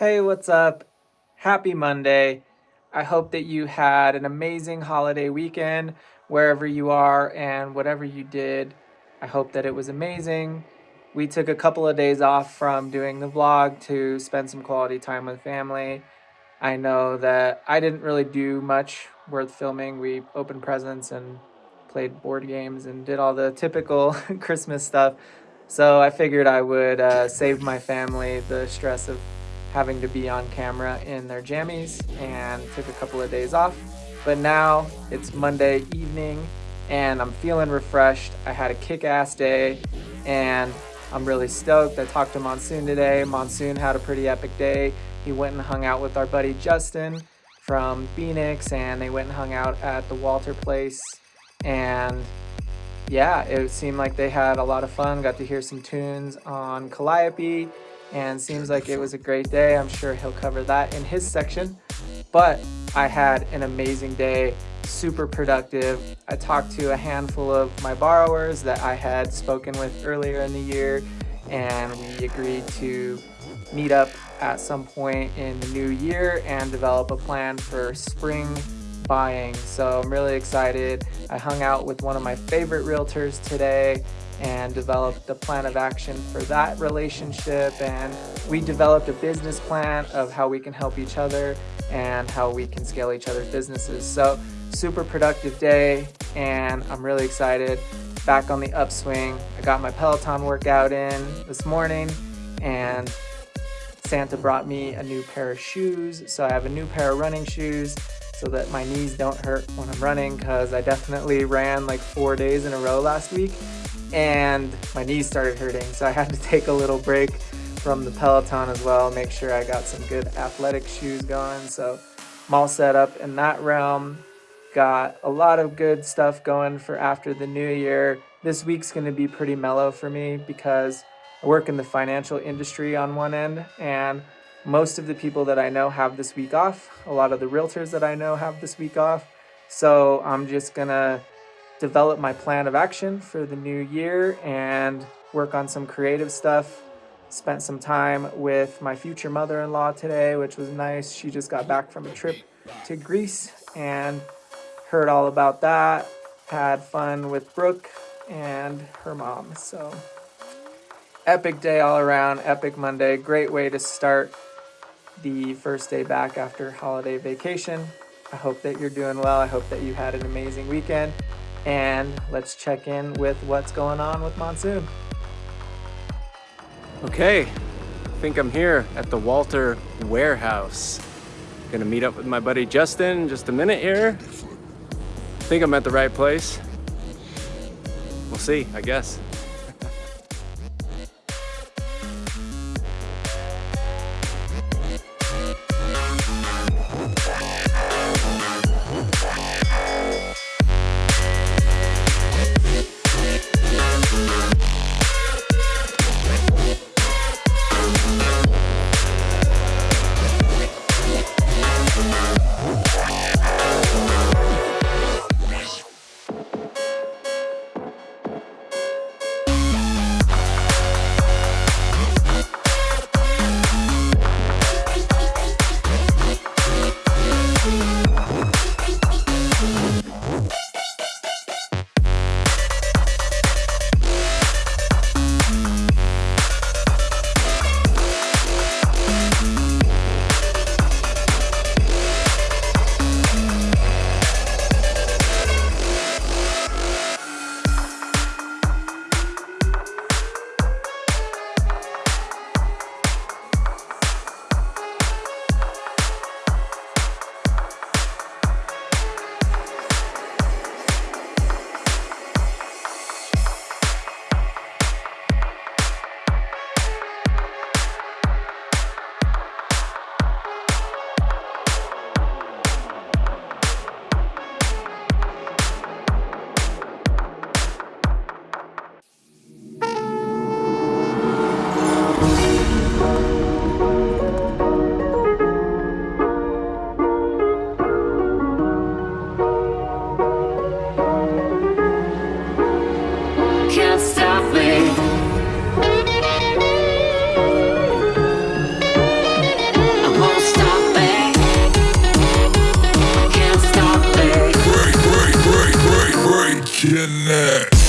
Hey, what's up? Happy Monday. I hope that you had an amazing holiday weekend wherever you are and whatever you did. I hope that it was amazing. We took a couple of days off from doing the vlog to spend some quality time with family. I know that I didn't really do much worth filming. We opened presents and played board games and did all the typical Christmas stuff. So I figured I would uh, save my family the stress of having to be on camera in their jammies and took a couple of days off. But now it's Monday evening and I'm feeling refreshed. I had a kick-ass day and I'm really stoked. I talked to Monsoon today. Monsoon had a pretty epic day. He went and hung out with our buddy Justin from Phoenix and they went and hung out at the Walter place and yeah, it seemed like they had a lot of fun. Got to hear some tunes on Calliope and seems like it was a great day. I'm sure he'll cover that in his section. But I had an amazing day, super productive. I talked to a handful of my borrowers that I had spoken with earlier in the year and we agreed to meet up at some point in the new year and develop a plan for spring buying. So I'm really excited. I hung out with one of my favorite realtors today and developed a plan of action for that relationship. And we developed a business plan of how we can help each other and how we can scale each other's businesses. So super productive day and I'm really excited. Back on the upswing. I got my Peloton workout in this morning and Santa brought me a new pair of shoes. So I have a new pair of running shoes so that my knees don't hurt when I'm running because I definitely ran like four days in a row last week and my knees started hurting. So I had to take a little break from the Peloton as well, make sure I got some good athletic shoes going. So I'm all set up in that realm. Got a lot of good stuff going for after the new year. This week's gonna be pretty mellow for me because I work in the financial industry on one end and most of the people that I know have this week off. A lot of the realtors that I know have this week off. So I'm just gonna develop my plan of action for the new year and work on some creative stuff. Spent some time with my future mother-in-law today, which was nice. She just got back from a trip to Greece and heard all about that. Had fun with Brooke and her mom. So epic day all around, epic Monday. Great way to start the first day back after holiday vacation. I hope that you're doing well. I hope that you had an amazing weekend and let's check in with what's going on with Monsoon. Okay, I think I'm here at the Walter warehouse. Gonna meet up with my buddy Justin in just a minute here. I think I'm at the right place. We'll see, I guess. Killing it.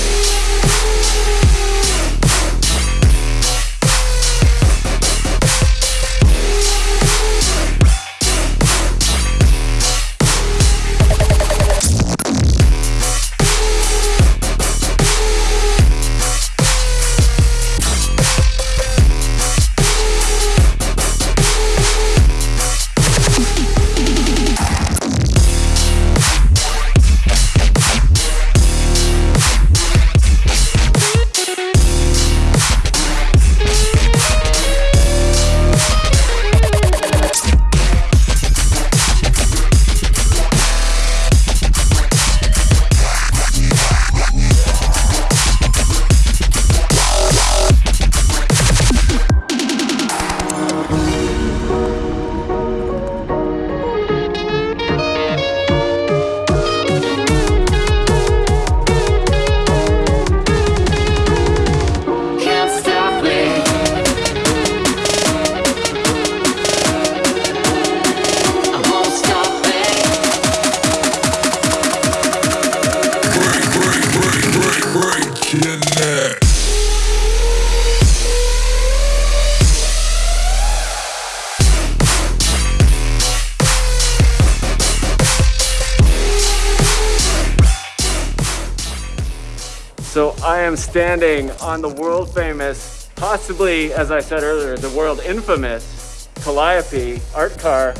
So I am standing on the world famous, possibly, as I said earlier, the world infamous Calliope art car.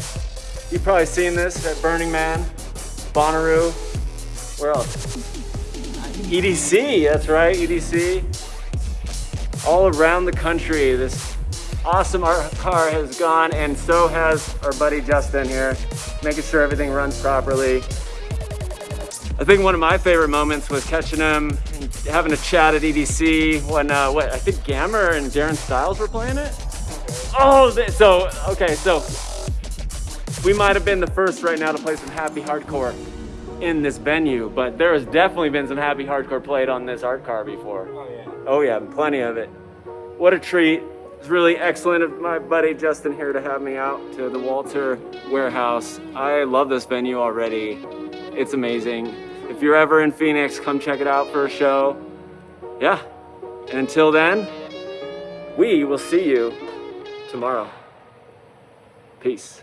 You've probably seen this at Burning Man, Bonnaroo, where else? EDC, that's right, EDC. All around the country, this awesome art car has gone, and so has our buddy Justin here, making sure everything runs properly. I think one of my favorite moments was catching him and having a chat at EDC when uh, what I think Gammer and Darren Styles were playing it. Oh, th- so okay, so we might have been the first right now to play some happy hardcore in this venue, but there has definitely been some happy hardcore played on this art car before. Oh yeah. Oh yeah, plenty of it. What a treat. It's really excellent of my buddy Justin here to have me out to the Walter Warehouse. I love this venue already. It's amazing. If you're ever in Phoenix, come check it out for a show. Yeah. And until then, we will see you tomorrow. Peace.